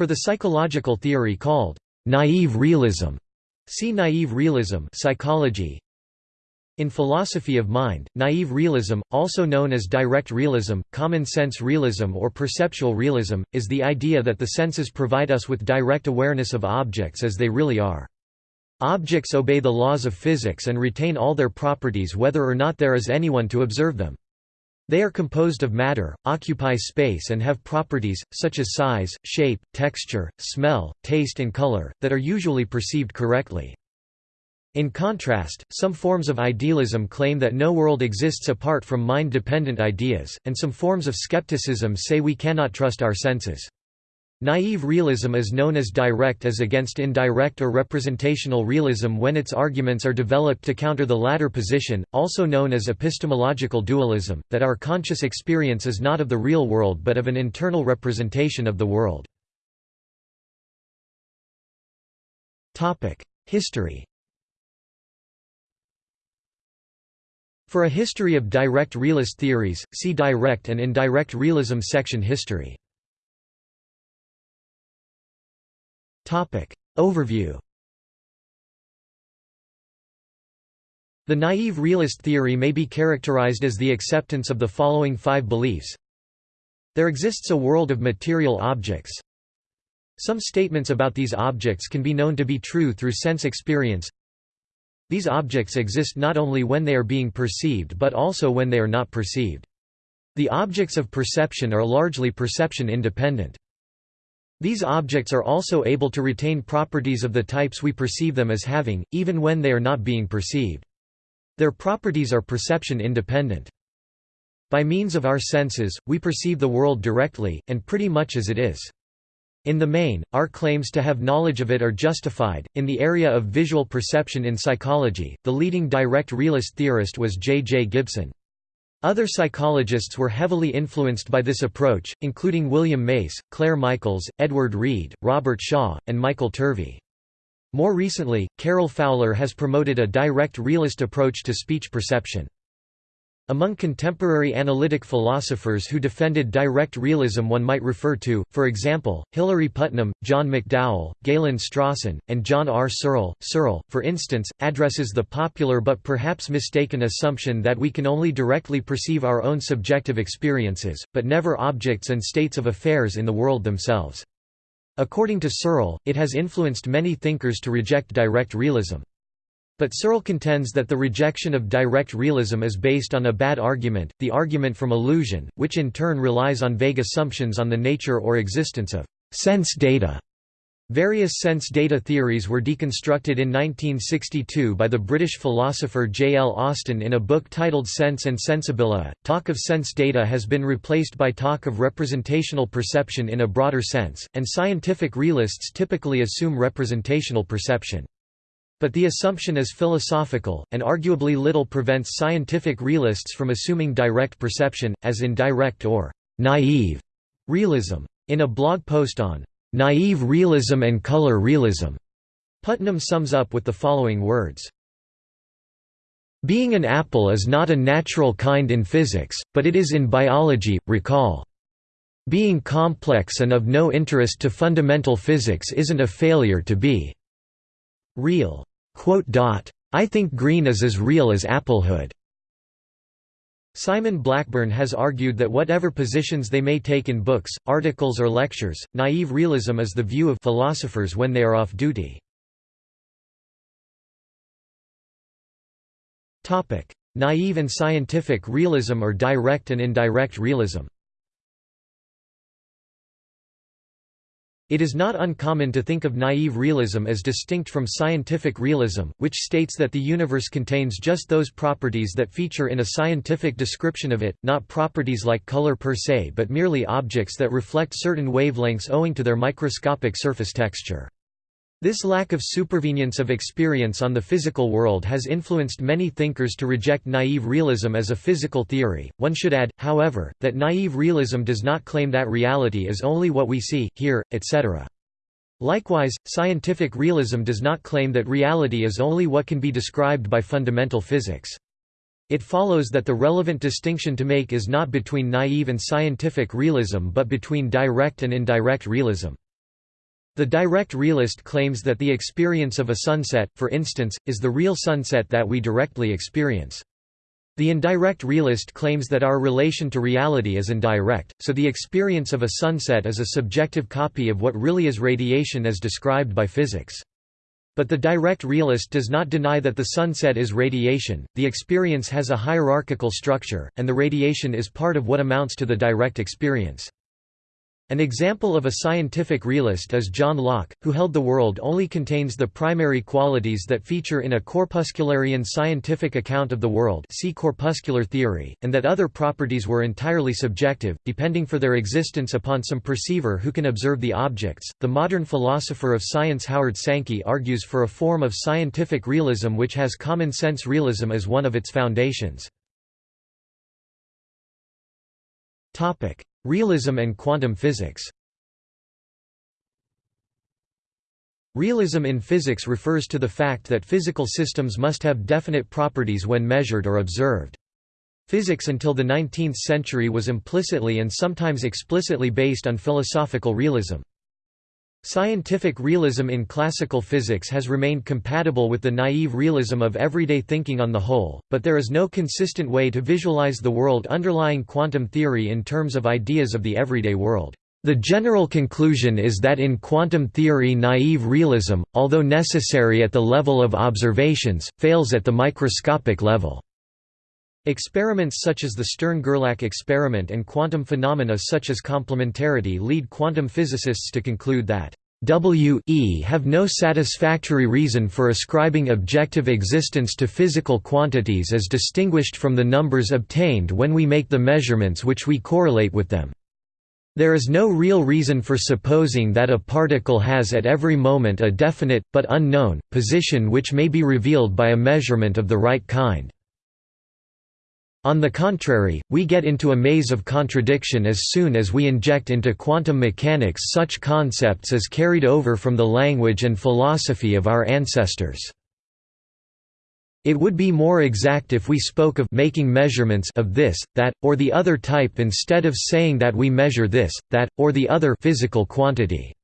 For the psychological theory called naive realism, see naive realism psychology. In philosophy of mind, naive realism, also known as direct realism, common sense realism or perceptual realism, is the idea that the senses provide us with direct awareness of objects as they really are. Objects obey the laws of physics and retain all their properties whether or not there is anyone to observe them. They are composed of matter, occupy space and have properties, such as size, shape, texture, smell, taste and color, that are usually perceived correctly. In contrast, some forms of idealism claim that no world exists apart from mind-dependent ideas, and some forms of skepticism say we cannot trust our senses. Naive realism is known as direct as against indirect or representational realism when its arguments are developed to counter the latter position, also known as epistemological dualism, that our conscious experience is not of the real world but of an internal representation of the world. History For a history of direct realist theories, see Direct and indirect realism section History Overview The naive realist theory may be characterized as the acceptance of the following five beliefs. There exists a world of material objects. Some statements about these objects can be known to be true through sense experience. These objects exist not only when they are being perceived but also when they are not perceived. The objects of perception are largely perception independent. These objects are also able to retain properties of the types we perceive them as having, even when they are not being perceived. Their properties are perception independent. By means of our senses, we perceive the world directly, and pretty much as it is. In the main, our claims to have knowledge of it are justified. In the area of visual perception in psychology, the leading direct realist theorist was J. J. Gibson. Other psychologists were heavily influenced by this approach, including William Mace, Claire Michaels, Edward Reed, Robert Shaw, and Michael Turvey. More recently, Carol Fowler has promoted a direct realist approach to speech perception. Among contemporary analytic philosophers who defended direct realism one might refer to, for example, Hilary Putnam, John McDowell, Galen Strawson, and John R. Searle. Searle, for instance, addresses the popular but perhaps mistaken assumption that we can only directly perceive our own subjective experiences, but never objects and states of affairs in the world themselves. According to Searle, it has influenced many thinkers to reject direct realism. But Searle contends that the rejection of direct realism is based on a bad argument, the argument from illusion, which in turn relies on vague assumptions on the nature or existence of sense data. Various sense data theories were deconstructed in 1962 by the British philosopher J. L. Austin in a book titled Sense and Sensibilia. Talk of sense data has been replaced by talk of representational perception in a broader sense, and scientific realists typically assume representational perception. But the assumption is philosophical, and arguably little prevents scientific realists from assuming direct perception, as in direct or naive realism. In a blog post on naive realism and color realism, Putnam sums up with the following words. Being an apple is not a natural kind in physics, but it is in biology, recall. Being complex and of no interest to fundamental physics isn't a failure to be real. I think green is as real as applehood. Simon Blackburn has argued that whatever positions they may take in books, articles or lectures, naive realism is the view of philosophers when they are off duty. Naive and scientific realism or direct and indirect realism It is not uncommon to think of naive realism as distinct from scientific realism, which states that the universe contains just those properties that feature in a scientific description of it, not properties like color per se but merely objects that reflect certain wavelengths owing to their microscopic surface texture. This lack of supervenience of experience on the physical world has influenced many thinkers to reject naive realism as a physical theory. One should add, however, that naive realism does not claim that reality is only what we see, hear, etc. Likewise, scientific realism does not claim that reality is only what can be described by fundamental physics. It follows that the relevant distinction to make is not between naive and scientific realism but between direct and indirect realism. The direct realist claims that the experience of a sunset, for instance, is the real sunset that we directly experience. The indirect realist claims that our relation to reality is indirect, so the experience of a sunset is a subjective copy of what really is radiation as described by physics. But the direct realist does not deny that the sunset is radiation, the experience has a hierarchical structure, and the radiation is part of what amounts to the direct experience. An example of a scientific realist is John Locke, who held the world only contains the primary qualities that feature in a corpuscularian scientific account of the world see corpuscular theory, and that other properties were entirely subjective, depending for their existence upon some perceiver who can observe the objects. The modern philosopher of science Howard Sankey argues for a form of scientific realism which has common sense realism as one of its foundations. Topic: Realism and quantum physics Realism in physics refers to the fact that physical systems must have definite properties when measured or observed. Physics until the 19th century was implicitly and sometimes explicitly based on philosophical realism. Scientific realism in classical physics has remained compatible with the naive realism of everyday thinking on the whole, but there is no consistent way to visualize the world underlying quantum theory in terms of ideas of the everyday world. The general conclusion is that in quantum theory naive realism, although necessary at the level of observations, fails at the microscopic level. Experiments such as the Stern–Gerlach experiment and quantum phenomena such as complementarity lead quantum physicists to conclude that W e have no satisfactory reason for ascribing objective existence to physical quantities as distinguished from the numbers obtained when we make the measurements which we correlate with them. There is no real reason for supposing that a particle has at every moment a definite, but unknown, position which may be revealed by a measurement of the right kind. On the contrary, we get into a maze of contradiction as soon as we inject into quantum mechanics such concepts as carried over from the language and philosophy of our ancestors. It would be more exact if we spoke of making measurements of this, that, or the other type instead of saying that we measure this, that, or the other physical quantity.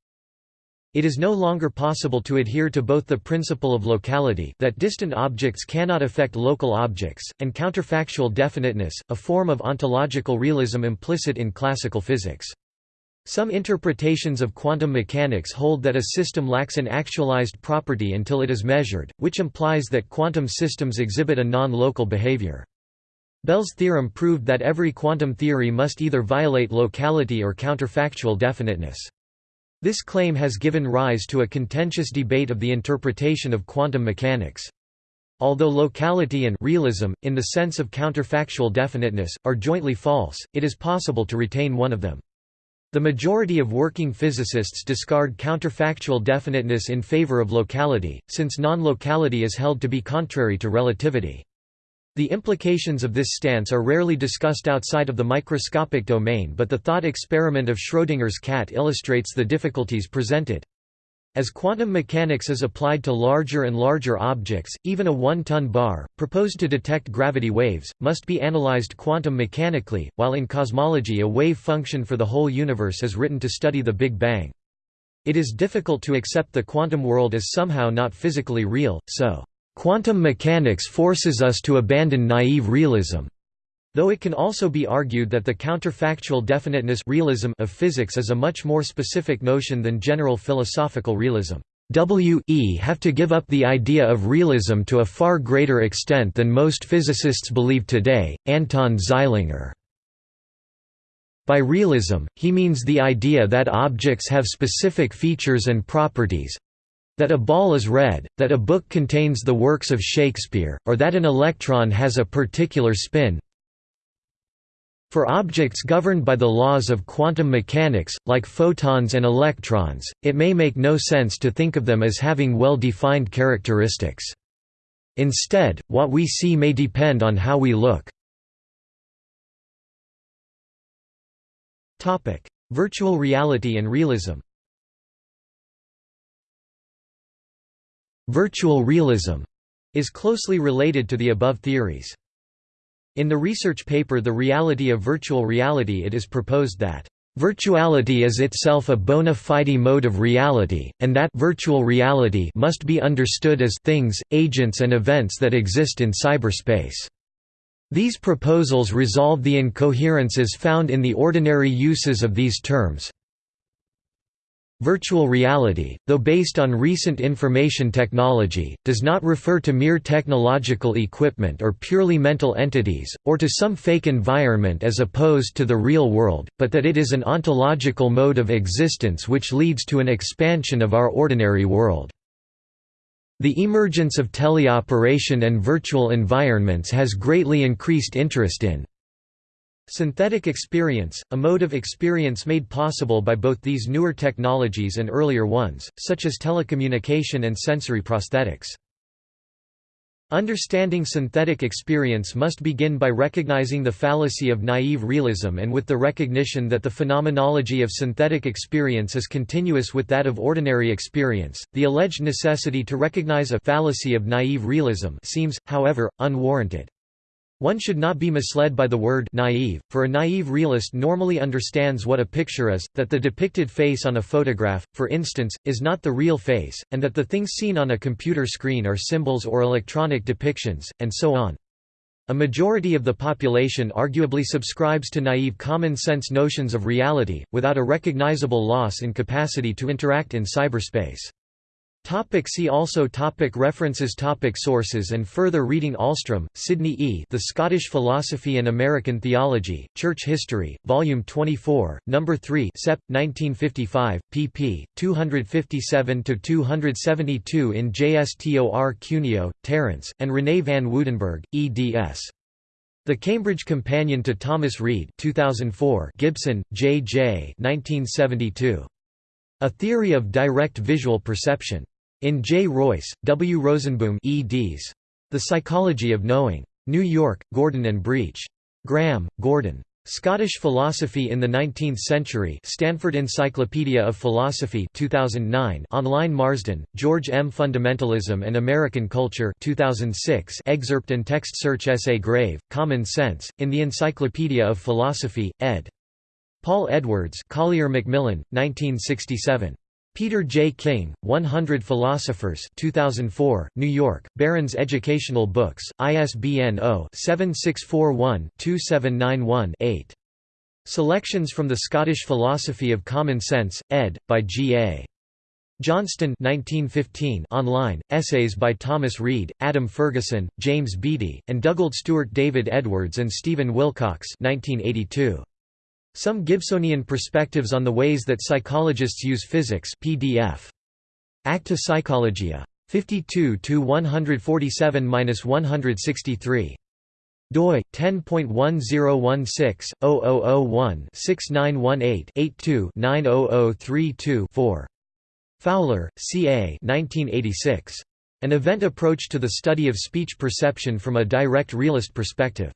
It is no longer possible to adhere to both the principle of locality that distant objects cannot affect local objects, and counterfactual definiteness, a form of ontological realism implicit in classical physics. Some interpretations of quantum mechanics hold that a system lacks an actualized property until it is measured, which implies that quantum systems exhibit a non-local behavior. Bell's theorem proved that every quantum theory must either violate locality or counterfactual definiteness. This claim has given rise to a contentious debate of the interpretation of quantum mechanics. Although locality and realism, in the sense of counterfactual definiteness, are jointly false, it is possible to retain one of them. The majority of working physicists discard counterfactual definiteness in favor of locality, since non-locality is held to be contrary to relativity. The implications of this stance are rarely discussed outside of the microscopic domain but the thought experiment of Schrödinger's cat illustrates the difficulties presented. As quantum mechanics is applied to larger and larger objects, even a one-ton bar, proposed to detect gravity waves, must be analyzed quantum mechanically, while in cosmology a wave function for the whole universe is written to study the Big Bang. It is difficult to accept the quantum world as somehow not physically real, so Quantum mechanics forces us to abandon naive realism. Though it can also be argued that the counterfactual definiteness realism of physics is a much more specific notion than general philosophical realism. W e have to give up the idea of realism to a far greater extent than most physicists believe today. Anton Zeilinger by realism, he means the idea that objects have specific features and properties, that a ball is red, that a book contains the works of Shakespeare, or that an electron has a particular spin. For objects governed by the laws of quantum mechanics, like photons and electrons, it may make no sense to think of them as having well-defined characteristics. Instead, what we see may depend on how we look. Virtual reality and realism Virtual realism is closely related to the above theories. In the research paper The Reality of Virtual Reality it is proposed that Virtuality is itself a bona fide mode of reality, and that virtual reality must be understood as things, agents and events that exist in cyberspace. These proposals resolve the incoherences found in the ordinary uses of these terms, Virtual reality, though based on recent information technology, does not refer to mere technological equipment or purely mental entities, or to some fake environment as opposed to the real world, but that it is an ontological mode of existence which leads to an expansion of our ordinary world. The emergence of teleoperation and virtual environments has greatly increased interest in Synthetic experience, a mode of experience made possible by both these newer technologies and earlier ones, such as telecommunication and sensory prosthetics. Understanding synthetic experience must begin by recognizing the fallacy of naive realism and with the recognition that the phenomenology of synthetic experience is continuous with that of ordinary experience. The alleged necessity to recognize a fallacy of naive realism seems, however, unwarranted. One should not be misled by the word naive, for a naive realist normally understands what a picture is, that the depicted face on a photograph, for instance, is not the real face, and that the things seen on a computer screen are symbols or electronic depictions, and so on. A majority of the population arguably subscribes to naive common-sense notions of reality, without a recognizable loss in capacity to interact in cyberspace. Topic see also topic References topic Sources and further reading Ahlstrom, Sydney E. The Scottish Philosophy and American Theology, Church History, Volume 24, No. 3 Sep. 1955, pp. 257–272 in JSTOR Cuneo, Terence, and René van Woudenberg, eds. The Cambridge Companion to Thomas Reid 2004 Gibson, J. J. 1972. A Theory of Direct Visual Perception. In J. Royce, W. Rozeboom eds. The Psychology of Knowing. New York, Gordon and Breach. Graham, Gordon. Scottish Philosophy in the Nineteenth Century Stanford Encyclopedia of Philosophy 2009 online Marsden, George M. Fundamentalism and American Culture 2006 excerpt and text search essay Grave, Common Sense, in the Encyclopedia of Philosophy, ed. Paul Edwards Collier Macmillan, 1967. Peter J. King, 100 Philosophers 2004, New York, Barron's Educational Books, ISBN 0-7641-2791-8. Selections from the Scottish Philosophy of Common Sense, ed. by G. A. Johnston 1915 online, essays by Thomas Reid, Adam Ferguson, James Beattie, and Dugald Stewart David Edwards and Stephen Wilcox 1982. Some Gibsonian perspectives on the ways that psychologists use physics PDF. Acta Psychologica. 52 147-163 doi 10.1016-0001-6918-82-90032-4 Fowler, C. A. 1986. An Event Approach to the Study of Speech Perception from a Direct Realist Perspective.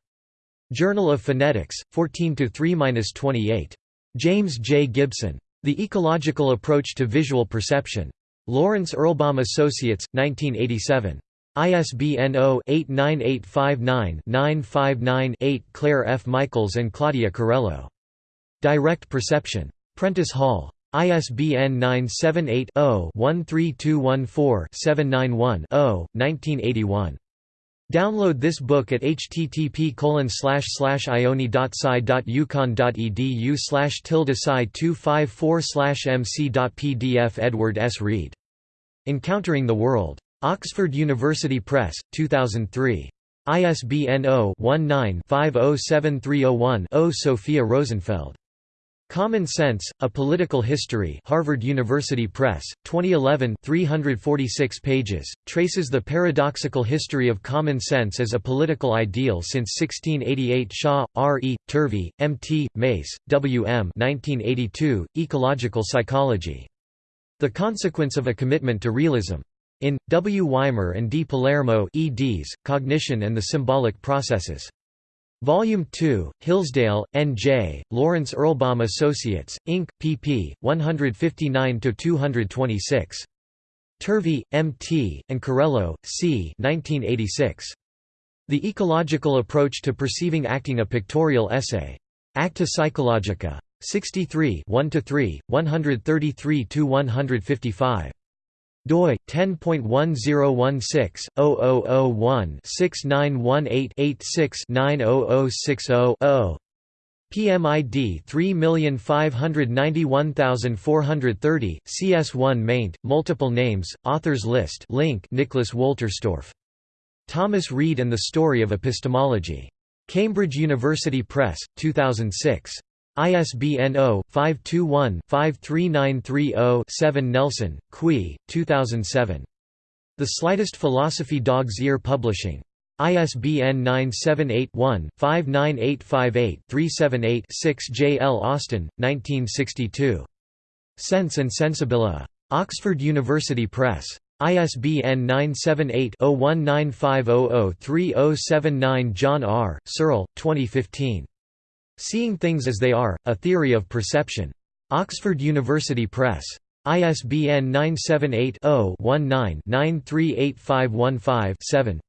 Journal of Phonetics, 14–3–28. James J. Gibson. The Ecological Approach to Visual Perception. Lawrence Erlbaum Associates, 1987. ISBN 0-89859-959-8 Claire F. Michaels and Claudia Carello. Direct Perception. Prentice Hall. ISBN 978 0 13214 791 0 1981. Download this book at http ioni.sci.uconn.edu slash tilde sci 254 mc.pdf Edward S. Reed. Encountering the World. Oxford University Press, 2003. ISBN 0-19-507301-0 Sophia Rosenfeld. Common Sense, A Political History Harvard University Press, 2011 346 pages, traces the paradoxical history of common sense as a political ideal since 1688 Shaw, R. E., Turvey, M. T., Mace, W. M. 1982, Ecological Psychology. The Consequence of a Commitment to Realism. In, W. Weimer and D. Palermo eds, Cognition and the Symbolic Processes. Volume 2, Hillsdale, N.J., Lawrence Erlbaum Associates, Inc., pp. 159–226. Turvey, M.T., and Carello, C. 1986. The Ecological Approach to Perceiving Acting a Pictorial Essay. Acta Psychologica. 63 1–3, 133–155 doi 10.1016/0001-6918-86-90060-0 PMID 3591430 CS1 maint multiple names authors list link Nicholas Wolterstorff. Thomas Reid and the Story of Epistemology. Cambridge University Press 2006 ISBN 0-521-53930-7 Nelson, Quee, 2007. The Slightest Philosophy Dog's Ear Publishing. ISBN 978-1-59858-378-6 J. L. Austin, 1962. Sense and Sensibilia. Oxford University Press. ISBN 978-0195003079 John R. Searle, 2015. Seeing Things as They Are, A Theory of Perception. Oxford University Press. ISBN 978-0-19-938515-7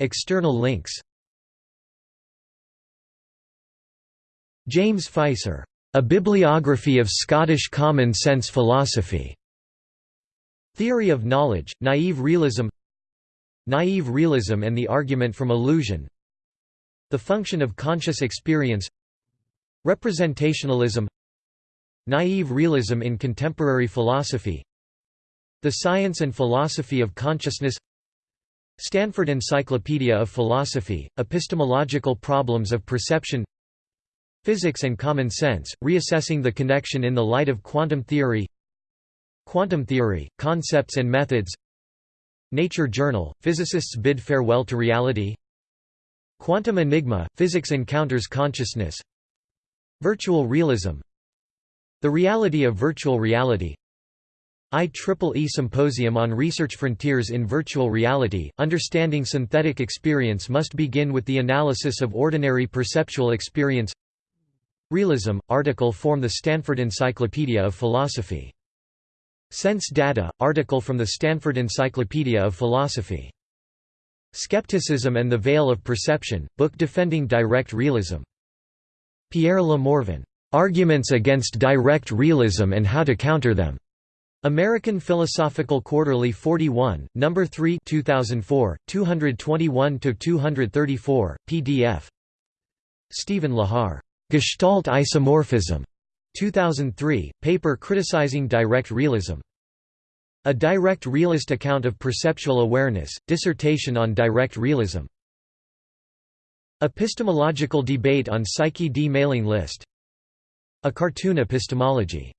External links. James Fieser, "'A Bibliography of Scottish Common Sense Philosophy' Theory of Knowledge, Naive Realism Naive realism and the argument from illusion. The function of conscious experience. Representationalism. Naive realism in contemporary philosophy. The Science and Philosophy of Consciousness. Stanford Encyclopedia of Philosophy, Epistemological Problems of Perception. Physics and Common Sense, Reassessing the Connection in the Light of Quantum Theory. Quantum Theory, Concepts and Methods Nature Journal, Physicists Bid Farewell to Reality. Quantum Enigma, Physics Encounters Consciousness. Virtual Realism. The Reality of Virtual Reality. IEEE Symposium on Research Frontiers in Virtual Reality, Understanding Synthetic Experience must begin with the analysis of ordinary perceptual experience. Realism, article form the Stanford Encyclopedia of Philosophy Sense Data, article from the Stanford Encyclopedia of Philosophy. Skepticism and the Veil of Perception, book defending direct realism. Pierre Le Morvan, "'Arguments Against Direct Realism and How to Counter Them' American Philosophical Quarterly 41, No. 3 2004, 221–234, PDF Stephen Lehar, "'Gestalt Isomorphism' 2003, paper criticizing direct realism. A Direct Realist Account of Perceptual Awareness, dissertation on direct realism. Epistemological debate on Psyche D mailing list. A cartoon epistemology